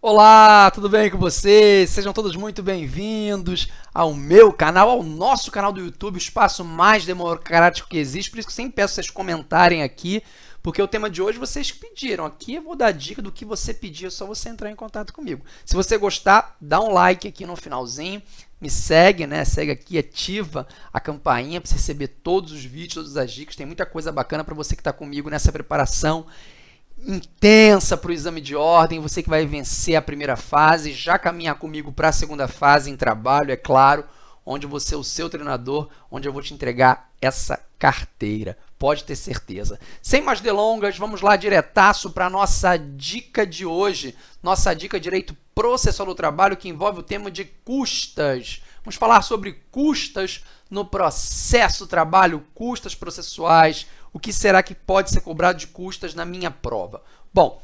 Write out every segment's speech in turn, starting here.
Olá, tudo bem com vocês? Sejam todos muito bem-vindos ao meu canal, ao nosso canal do YouTube, o espaço mais democrático que existe. Por isso que sempre peço vocês comentarem aqui, porque o tema de hoje vocês pediram. Aqui eu vou dar dica do que você pediu, é só você entrar em contato comigo. Se você gostar, dá um like aqui no finalzinho, me segue, né? Segue aqui, ativa a campainha para receber todos os vídeos, todas as dicas. Tem muita coisa bacana para você que está comigo nessa preparação intensa para o exame de ordem, você que vai vencer a primeira fase, já caminhar comigo para a segunda fase em trabalho, é claro, onde você é o seu treinador, onde eu vou te entregar essa carteira. Pode ter certeza. Sem mais delongas, vamos lá diretaço para a nossa dica de hoje. Nossa dica direito processual do trabalho que envolve o tema de custas. Vamos falar sobre custas no processo do trabalho, custas processuais, o que será que pode ser cobrado de custas na minha prova? Bom,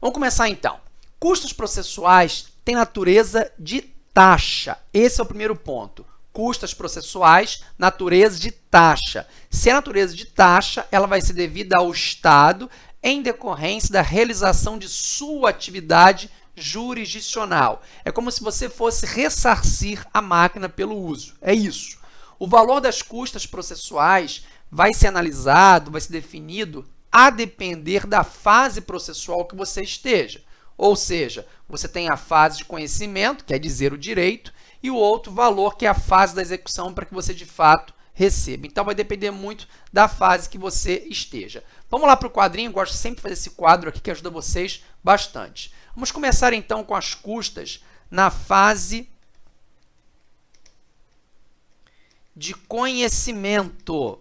vamos começar então. Custos processuais têm natureza de taxa. Esse é o primeiro ponto. Custas processuais, natureza de taxa. Se é natureza de taxa, ela vai ser devida ao Estado em decorrência da realização de sua atividade jurisdicional. É como se você fosse ressarcir a máquina pelo uso. É isso. O valor das custas processuais vai ser analisado, vai ser definido a depender da fase processual que você esteja. Ou seja, você tem a fase de conhecimento, quer dizer o direito, e o outro valor, que é a fase da execução, para que você, de fato, receba. Então, vai depender muito da fase que você esteja. Vamos lá para o quadrinho, eu gosto sempre de fazer esse quadro aqui, que ajuda vocês bastante. Vamos começar, então, com as custas na fase de conhecimento.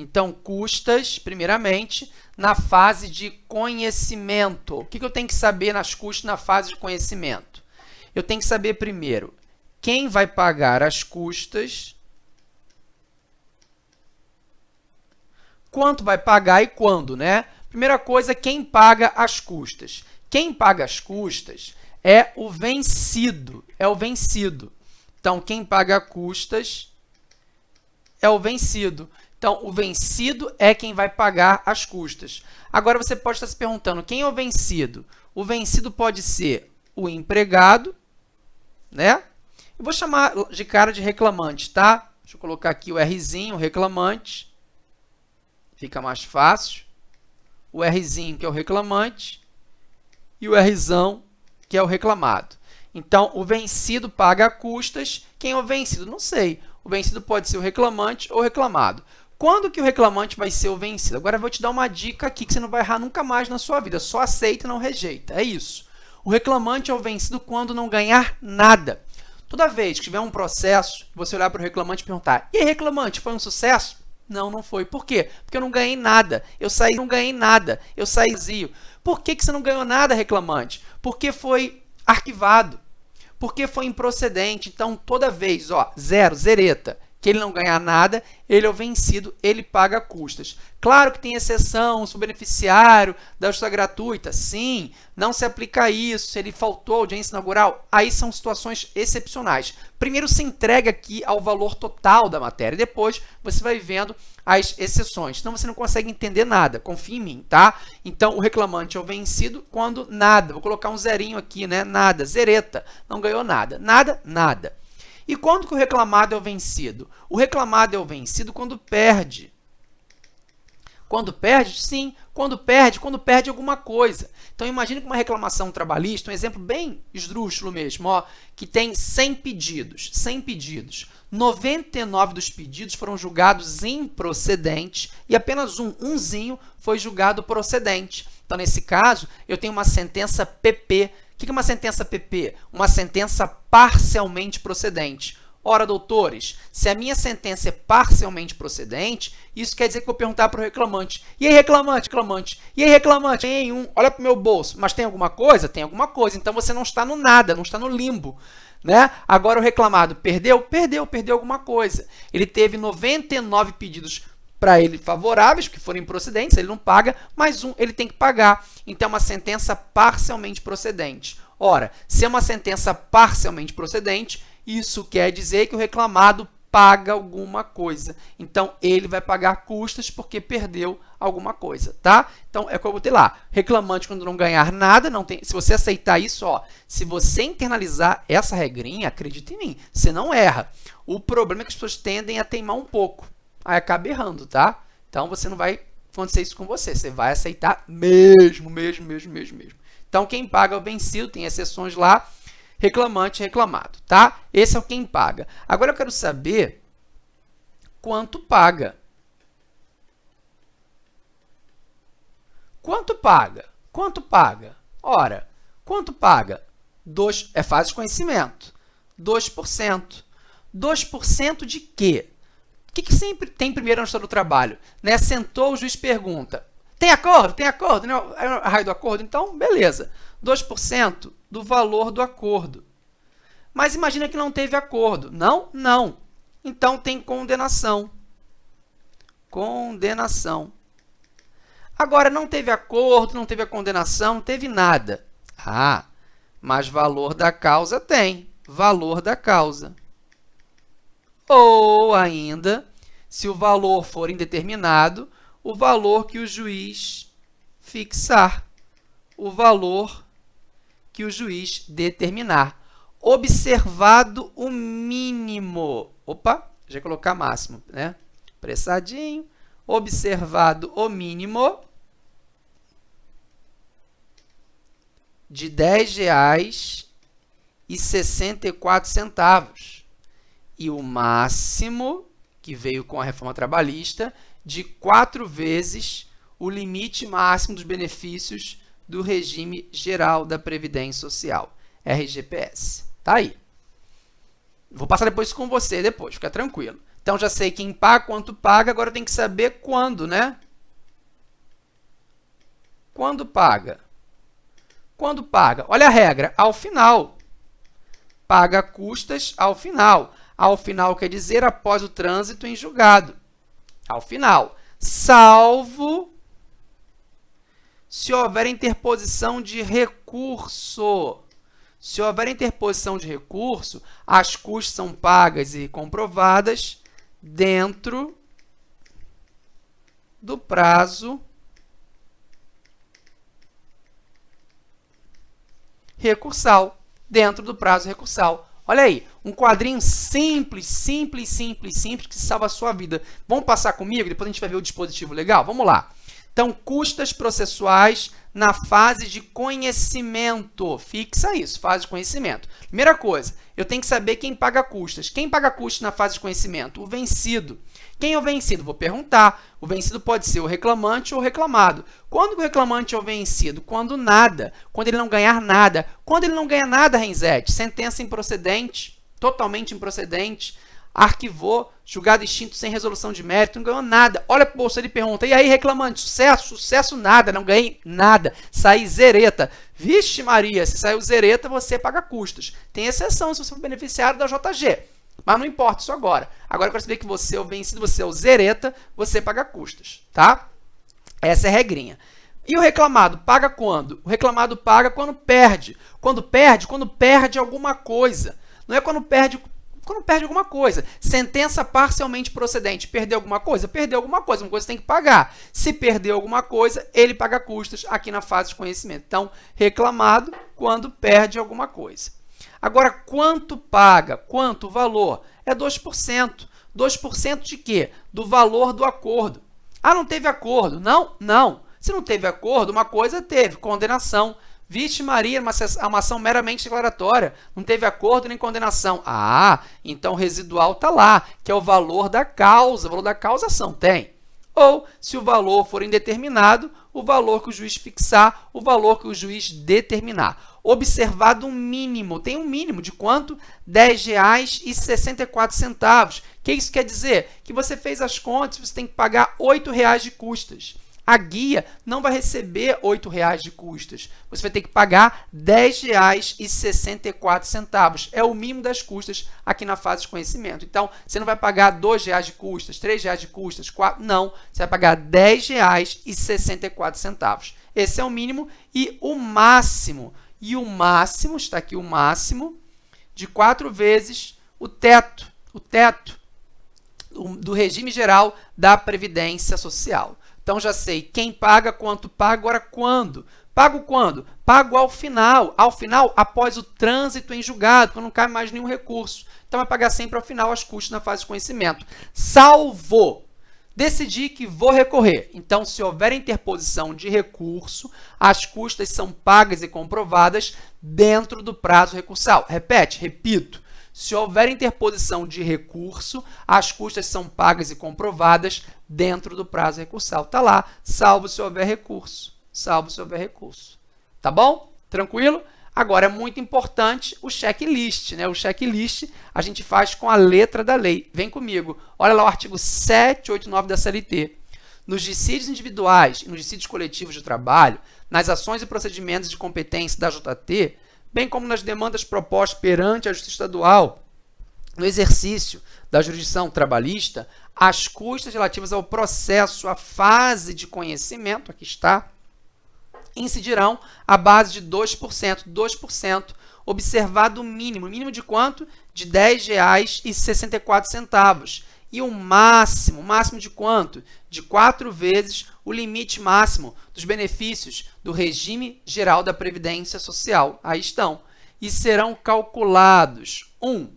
Então, custas, primeiramente, na fase de conhecimento. O que eu tenho que saber nas custas na fase de conhecimento? Eu tenho que saber, primeiro, quem vai pagar as custas, quanto vai pagar e quando, né? Primeira coisa, quem paga as custas. Quem paga as custas é o vencido, é o vencido. Então, quem paga custas é o vencido. Então, o vencido é quem vai pagar as custas. Agora, você pode estar se perguntando, quem é o vencido? O vencido pode ser o empregado, né? Eu vou chamar de cara de reclamante, tá? Deixa eu colocar aqui o Rzinho, reclamante. Fica mais fácil. O Rzinho, que é o reclamante, e o Rzão, que é o reclamado. Então, o vencido paga custas. Quem é o vencido? Não sei. O vencido pode ser o reclamante ou o reclamado. Quando que o reclamante vai ser o vencido? Agora eu vou te dar uma dica aqui que você não vai errar nunca mais na sua vida. Só aceita e não rejeita. É isso. O reclamante é o vencido quando não ganhar nada. Toda vez que tiver um processo, você olhar para o reclamante e perguntar, e aí, reclamante, foi um sucesso? Não, não foi. Por quê? Porque eu não ganhei nada. Eu saí, não ganhei nada. Eu saí vazio. Por que, que você não ganhou nada, reclamante? Porque foi arquivado. Porque foi improcedente. Então, toda vez, ó, zero, zereta que ele não ganhar nada, ele é o vencido, ele paga custas. Claro que tem exceção, se o beneficiário da justiça gratuita, sim, não se aplica isso, se ele faltou audiência inaugural, aí são situações excepcionais. Primeiro se entrega aqui ao valor total da matéria, depois você vai vendo as exceções. Então, você não consegue entender nada, confia em mim, tá? Então, o reclamante é o vencido quando nada. Vou colocar um zerinho aqui, né? Nada, zereta, não ganhou nada. Nada, nada. E quando que o reclamado é o vencido? O reclamado é o vencido quando perde. Quando perde? Sim, quando perde, quando perde alguma coisa. Então, imagine que uma reclamação trabalhista, um exemplo bem esdrúxulo mesmo, ó, que tem 100 pedidos, 100 pedidos. 99 dos pedidos foram julgados improcedentes e apenas um, umzinho, foi julgado procedente. Então, nesse caso, eu tenho uma sentença PP o que é uma sentença PP? Uma sentença parcialmente procedente. Ora, doutores, se a minha sentença é parcialmente procedente, isso quer dizer que eu vou perguntar para o reclamante. E aí, reclamante, reclamante? E aí, reclamante? Tem um, olha para o meu bolso. Mas tem alguma coisa? Tem alguma coisa. Então, você não está no nada, não está no limbo. Né? Agora, o reclamado perdeu? Perdeu, perdeu alguma coisa. Ele teve 99 pedidos para ele favoráveis, que forem procedentes, ele não paga, mais um ele tem que pagar. Então, é uma sentença parcialmente procedente. Ora, se é uma sentença parcialmente procedente, isso quer dizer que o reclamado paga alguma coisa. Então, ele vai pagar custas porque perdeu alguma coisa, tá? Então, é como eu botei lá, reclamante quando não ganhar nada, não tem, se você aceitar isso, ó, se você internalizar essa regrinha, acredite em mim, você não erra. O problema é que as pessoas tendem a teimar um pouco, aí acaba errando, tá? Então, você não vai acontecer isso com você, você vai aceitar mesmo, mesmo, mesmo, mesmo, mesmo. Então, quem paga é o vencido, tem exceções lá, reclamante reclamado, tá? Esse é o quem paga. Agora, eu quero saber quanto paga. Quanto paga? Quanto paga? Ora, quanto paga? 2, é fase de conhecimento. 2%. 2% de quê? O que, que sempre tem primeiro na história do trabalho? Né? Sentou, o juiz pergunta, tem acordo? Tem acordo? Né? É a raio do acordo? Então, beleza. 2% do valor do acordo. Mas imagina que não teve acordo. Não? Não. Então, tem condenação. Condenação. Agora, não teve acordo, não teve a condenação, não teve nada. Ah, mas valor da causa tem. Valor da causa. Ou ainda, se o valor for indeterminado, o valor que o juiz fixar. O valor que o juiz determinar. Observado o mínimo. Opa, já colocar máximo, né? Pressadinho. Observado o mínimo de R$ 10,64 e o máximo, que veio com a reforma trabalhista, de quatro vezes o limite máximo dos benefícios do regime geral da Previdência Social, RGPS. Tá aí. Vou passar depois com você depois, fica tranquilo. Então, já sei quem paga, quanto paga, agora tem que saber quando, né? Quando paga? Quando paga? Olha a regra, ao final. Paga custas ao final. Ao final quer dizer após o trânsito em julgado. Ao final. Salvo se houver interposição de recurso. Se houver interposição de recurso, as custas são pagas e comprovadas dentro do prazo recursal, dentro do prazo recursal. Olha aí, um quadrinho simples, simples, simples, simples, que salva a sua vida. Vamos passar comigo? Depois a gente vai ver o dispositivo legal? Vamos lá. Então, custas processuais na fase de conhecimento. Fixa isso, fase de conhecimento. Primeira coisa, eu tenho que saber quem paga custas. Quem paga custas na fase de conhecimento? O vencido. Quem é o vencido? Vou perguntar. O vencido pode ser o reclamante ou o reclamado. Quando o reclamante é o vencido? Quando nada. Quando ele não ganhar nada. Quando ele não ganha nada, Renzete, sentença improcedente, totalmente improcedente, arquivou, julgado extinto sem resolução de mérito, não ganhou nada. Olha para o bolso, ele pergunta, e aí, reclamante, sucesso? Sucesso nada, não ganhei nada, saí zereta. Vixe Maria, se saiu zereta, você paga custos. Tem exceção se você for beneficiário da JG, mas não importa isso agora. Agora eu quero saber que você é o vencido, você é o zereta, você paga custos, tá? Essa é a regrinha. E o reclamado paga quando? O reclamado paga quando perde. Quando perde? Quando perde alguma coisa. Não é quando perde quando perde alguma coisa. Sentença parcialmente procedente. Perdeu alguma coisa? Perdeu alguma coisa. Uma coisa tem que pagar. Se perdeu alguma coisa, ele paga custos aqui na fase de conhecimento. Então, reclamado quando perde alguma coisa. Agora, quanto paga? Quanto valor? É 2%. 2% de quê? Do valor do acordo. Ah, não teve acordo. Não, não. Se não teve acordo, uma coisa teve, condenação. Vixe Maria, uma, uma ação meramente declaratória, não teve acordo nem condenação. Ah, então o residual está lá, que é o valor da causa, o valor da causação tem. Ou, se o valor for indeterminado, o valor que o juiz fixar, o valor que o juiz determinar. Observado um mínimo, tem um mínimo de quanto? R$ 10,64. O que isso quer dizer? Que você fez as contas, você tem que pagar R$ 8,00 de custas a guia não vai receber R$ 8,00 de custas. Você vai ter que pagar R$ 10,64. É o mínimo das custas aqui na fase de conhecimento. Então, você não vai pagar R$ 2,00 de custas, R$ 3,00 de custas, 4, não. Você vai pagar R$ 10,64. Esse é o mínimo e o máximo. E o máximo, está aqui o máximo, de quatro vezes o teto. O teto do regime geral da Previdência Social. Então, já sei quem paga, quanto paga, agora quando. Pago quando? Pago ao final. Ao final, após o trânsito em julgado, quando não cai mais nenhum recurso. Então, vai pagar sempre ao final as custas na fase de conhecimento. Salvo Decidi que vou recorrer. Então, se houver interposição de recurso, as custas são pagas e comprovadas dentro do prazo recursal. Repete, repito. Se houver interposição de recurso, as custas são pagas e comprovadas dentro do prazo recursal. Está lá, salvo se houver recurso. Salvo se houver recurso. Tá bom? Tranquilo? Agora, é muito importante o checklist. Né? O checklist a gente faz com a letra da lei. Vem comigo. Olha lá o artigo 789 da CLT. Nos dissídios individuais e nos dissídios coletivos de trabalho, nas ações e procedimentos de competência da JT, bem como nas demandas propostas perante a Justiça Estadual, no exercício da jurisdição trabalhista, as custas relativas ao processo, à fase de conhecimento, aqui está, incidirão à base de 2%, 2%, observado o mínimo, mínimo de quanto? De R$ 10,64. E o máximo, máximo de quanto? De quatro vezes o limite máximo dos benefícios do regime geral da Previdência Social. Aí estão. E serão calculados, um,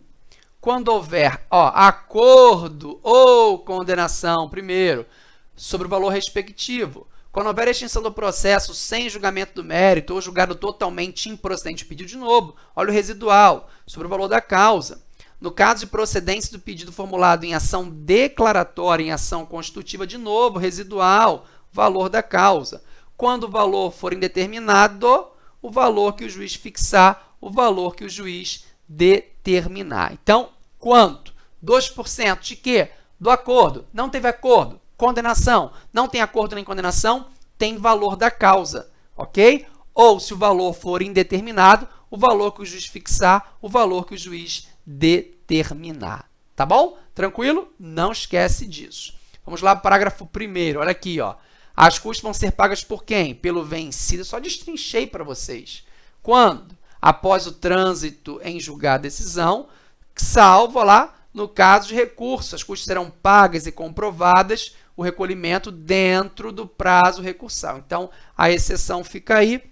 quando houver ó, acordo ou condenação, primeiro, sobre o valor respectivo, quando houver extinção do processo sem julgamento do mérito ou julgado totalmente improcedente o pedido de novo, olha o residual sobre o valor da causa. No caso de procedência do pedido formulado em ação declaratória, em ação constitutiva, de novo, residual, valor da causa. Quando o valor for indeterminado, o valor que o juiz fixar, o valor que o juiz determinar. Então, quanto? 2% de quê? Do acordo. Não teve acordo condenação. Não tem acordo nem condenação, tem valor da causa, ok? Ou, se o valor for indeterminado, o valor que o juiz fixar, o valor que o juiz determinar. Tá bom? Tranquilo? Não esquece disso. Vamos lá parágrafo 1 Olha aqui, ó. As custas vão ser pagas por quem? Pelo vencido. só destrinchei para vocês. Quando? Após o trânsito em julgar a decisão, salvo lá no caso de recurso. As custas serão pagas e comprovadas o recolhimento dentro do prazo recursal. Então, a exceção fica aí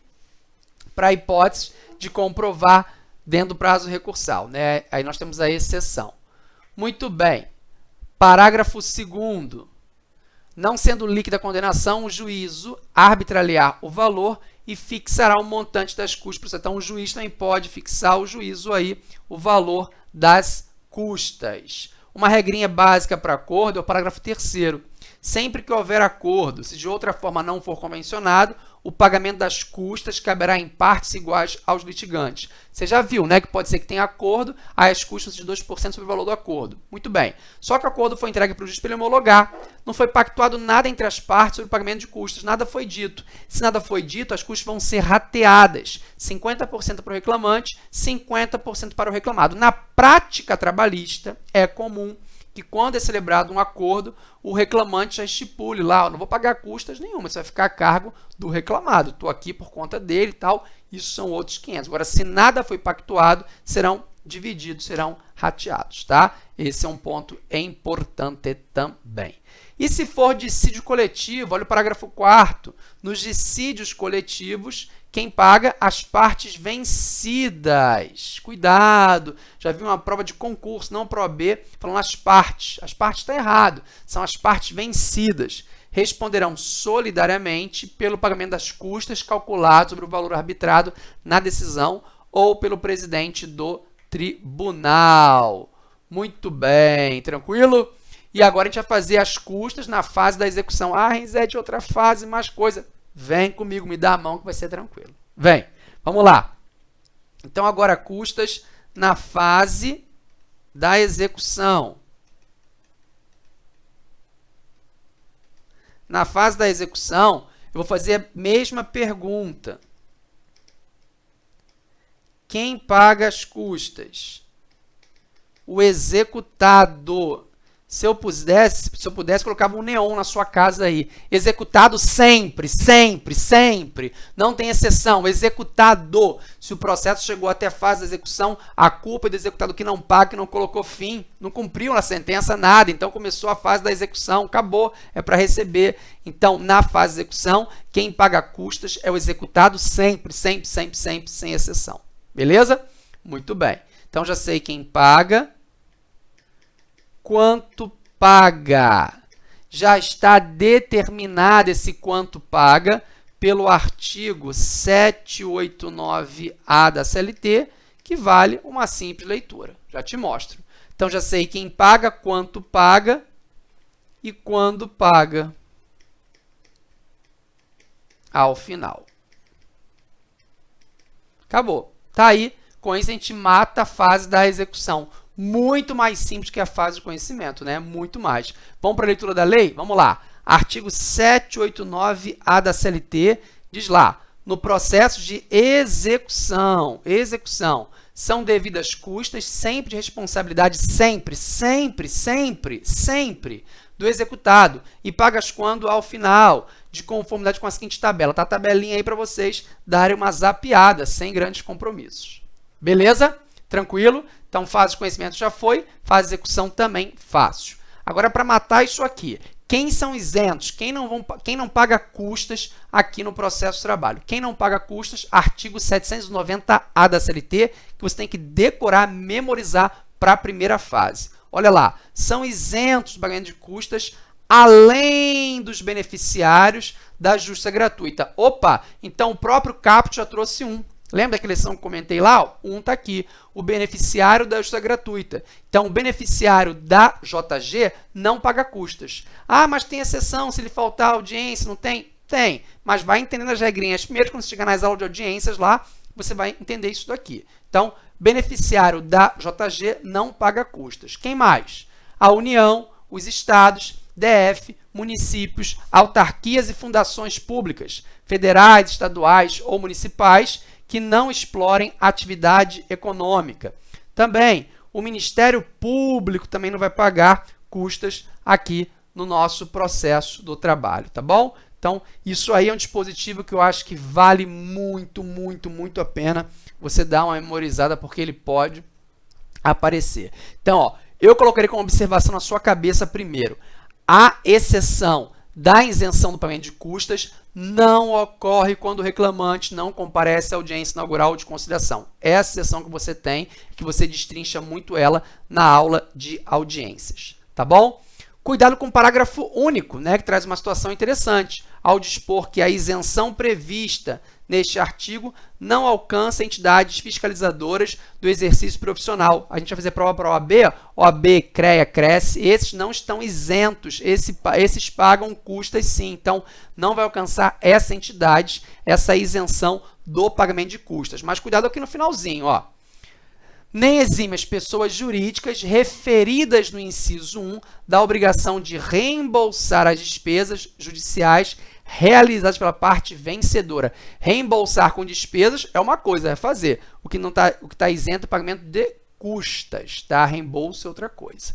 para a hipótese de comprovar dentro do prazo recursal. Né? Aí nós temos a exceção. Muito bem. Parágrafo 2 Não sendo líquida a condenação, o juízo arbitrará o valor e fixará o montante das custas. Então, o juiz também pode fixar o juízo aí, o valor das custas. Uma regrinha básica para acordo é o parágrafo 3 Sempre que houver acordo, se de outra forma não for convencionado, o pagamento das custas caberá em partes iguais aos litigantes. Você já viu, né, que pode ser que tenha acordo, aí as custas de 2% sobre o valor do acordo. Muito bem. Só que o acordo foi entregue para o juiz para ele homologar. Não foi pactuado nada entre as partes sobre o pagamento de custas. Nada foi dito. Se nada foi dito, as custas vão ser rateadas. 50% para o reclamante, 50% para o reclamado. Na prática trabalhista, é comum que quando é celebrado um acordo, o reclamante já estipule lá, não vou pagar custas nenhuma, isso vai ficar a cargo do reclamado, estou aqui por conta dele e tal, isso são outros 500. Agora, se nada foi pactuado, serão divididos, serão rateados, tá? Esse é um ponto importante também. E se for dissídio coletivo, olha o parágrafo 4 nos dissídios coletivos, quem paga? As partes vencidas. Cuidado! Já vi uma prova de concurso, não prova B, falando as partes. As partes está errado. São as partes vencidas. Responderão solidariamente pelo pagamento das custas calculadas sobre o valor arbitrado na decisão ou pelo presidente do tribunal. Muito bem, tranquilo? E agora a gente vai fazer as custas na fase da execução. Ah, Renzete, outra fase, mais coisa. Vem comigo, me dá a mão que vai ser tranquilo. Vem, vamos lá. Então, agora custas na fase da execução. Na fase da execução, eu vou fazer a mesma pergunta. Quem paga as custas? O executado. Se eu pudesse, se eu pudesse, colocava um neon na sua casa aí. Executado sempre, sempre, sempre. Não tem exceção. Executado. Se o processo chegou até a fase de execução, a culpa é do executado que não paga, que não colocou fim, não cumpriu na sentença, nada. Então, começou a fase da execução, acabou, é para receber. Então, na fase de execução, quem paga custas é o executado sempre, sempre, sempre, sempre, sem exceção. Beleza? Muito bem. Então, já sei quem paga quanto paga. Já está determinado esse quanto paga pelo artigo 789A da CLT, que vale uma simples leitura. Já te mostro. Então, já sei quem paga, quanto paga e quando paga ao final. Acabou. Tá aí. Com isso, a gente mata a fase da execução muito mais simples que a fase de conhecimento, né? Muito mais. Vamos para a leitura da lei? Vamos lá. Artigo 789-A da CLT diz lá, no processo de execução, execução, são devidas custas sempre de responsabilidade, sempre, sempre, sempre, sempre, do executado e pagas quando ao final, de conformidade com a seguinte tabela. Tá a tabelinha aí para vocês darem uma zapiada, sem grandes compromissos. Beleza? Tranquilo? Então, fase de conhecimento já foi, fase de execução também fácil. Agora, para matar isso aqui, quem são isentos? Quem não, vão, quem não paga custas aqui no processo de trabalho? Quem não paga custas, artigo 790A da CLT, que você tem que decorar, memorizar para a primeira fase. Olha lá, são isentos do pagamento de custas além dos beneficiários da justa gratuita. Opa, então o próprio caput já trouxe um. Lembra daquela lição que comentei lá? Um está aqui, o beneficiário da ajuda gratuita. Então, o beneficiário da JG não paga custas. Ah, mas tem exceção se ele faltar audiência, não tem? Tem, mas vai entendendo as regrinhas. Primeiro, quando você chegar nas aulas de audiências lá, você vai entender isso daqui. Então, beneficiário da JG não paga custas. Quem mais? A União, os estados, DF, municípios, autarquias e fundações públicas, federais, estaduais ou municipais, que não explorem atividade econômica. Também, o Ministério Público também não vai pagar custas aqui no nosso processo do trabalho, tá bom? Então, isso aí é um dispositivo que eu acho que vale muito, muito, muito a pena você dar uma memorizada, porque ele pode aparecer. Então, ó, eu colocarei como observação na sua cabeça primeiro. A exceção da isenção do pagamento de custas não ocorre quando o reclamante não comparece à audiência inaugural de conciliação. Essa sessão que você tem, que você destrincha muito ela na aula de audiências, tá bom? Cuidado com o parágrafo único, né, que traz uma situação interessante, ao dispor que a isenção prevista neste artigo não alcança entidades fiscalizadoras do exercício profissional. A gente vai fazer prova para a OAB, OAB, CREA, CRESSE, esses não estão isentos, esse, esses pagam custas sim, então não vai alcançar essa entidade, essa isenção do pagamento de custas. Mas cuidado aqui no finalzinho, ó nem exime as pessoas jurídicas referidas no inciso 1 da obrigação de reembolsar as despesas judiciais realizadas pela parte vencedora. Reembolsar com despesas é uma coisa, é fazer. O que não está tá isento é pagamento de custas, tá? Reembolso é outra coisa.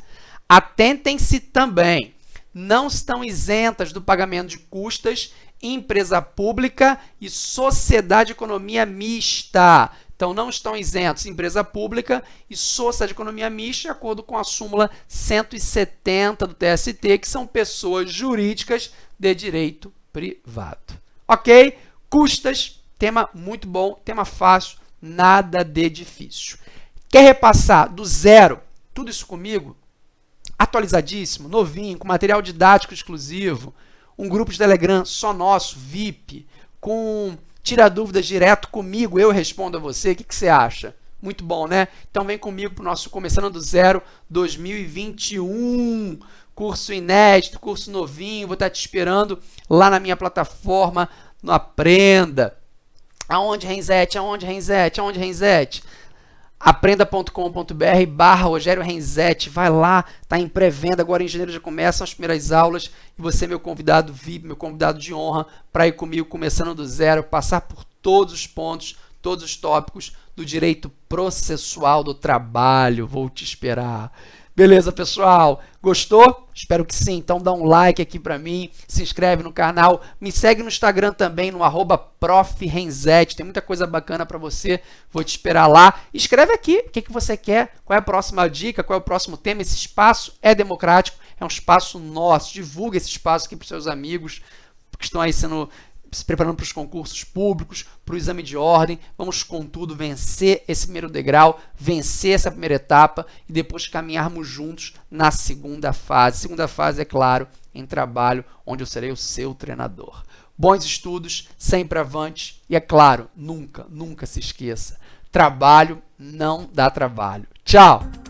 Atentem-se também, não estão isentas do pagamento de custas empresa pública e sociedade de economia mista. Então, não estão isentos empresa pública e sociedade de economia mista, de acordo com a súmula 170 do TST, que são pessoas jurídicas de direito privado. Ok? Custas, tema muito bom, tema fácil, nada de difícil. Quer repassar do zero tudo isso comigo? Atualizadíssimo, novinho, com material didático exclusivo, um grupo de Telegram só nosso, VIP, com tira dúvidas direto comigo, eu respondo a você. O que, que você acha? Muito bom, né? Então vem comigo para o nosso Começando do Zero 2021. Curso inédito, curso novinho. Vou estar te esperando lá na minha plataforma no Aprenda. Aonde, Renzete? Aonde, Renzete? Aonde, Renzete? aprenda.com.br barra Rogério Renzetti, vai lá, está em pré-venda, agora em janeiro já começam as primeiras aulas e você é meu convidado VIP, meu convidado de honra para ir comigo começando do zero, passar por todos os pontos, todos os tópicos do direito processual do trabalho, vou te esperar. Beleza, pessoal? Gostou? Espero que sim. Então dá um like aqui para mim, se inscreve no canal, me segue no Instagram também, no arroba Tem muita coisa bacana para você. Vou te esperar lá. Escreve aqui o que, que você quer, qual é a próxima dica, qual é o próximo tema. Esse espaço é democrático, é um espaço nosso. Divulga esse espaço aqui para seus amigos que estão aí sendo se preparando para os concursos públicos, para o exame de ordem. Vamos, contudo, vencer esse primeiro degrau, vencer essa primeira etapa e depois caminharmos juntos na segunda fase. Segunda fase, é claro, em trabalho, onde eu serei o seu treinador. Bons estudos, sempre avante e, é claro, nunca, nunca se esqueça: trabalho não dá trabalho. Tchau!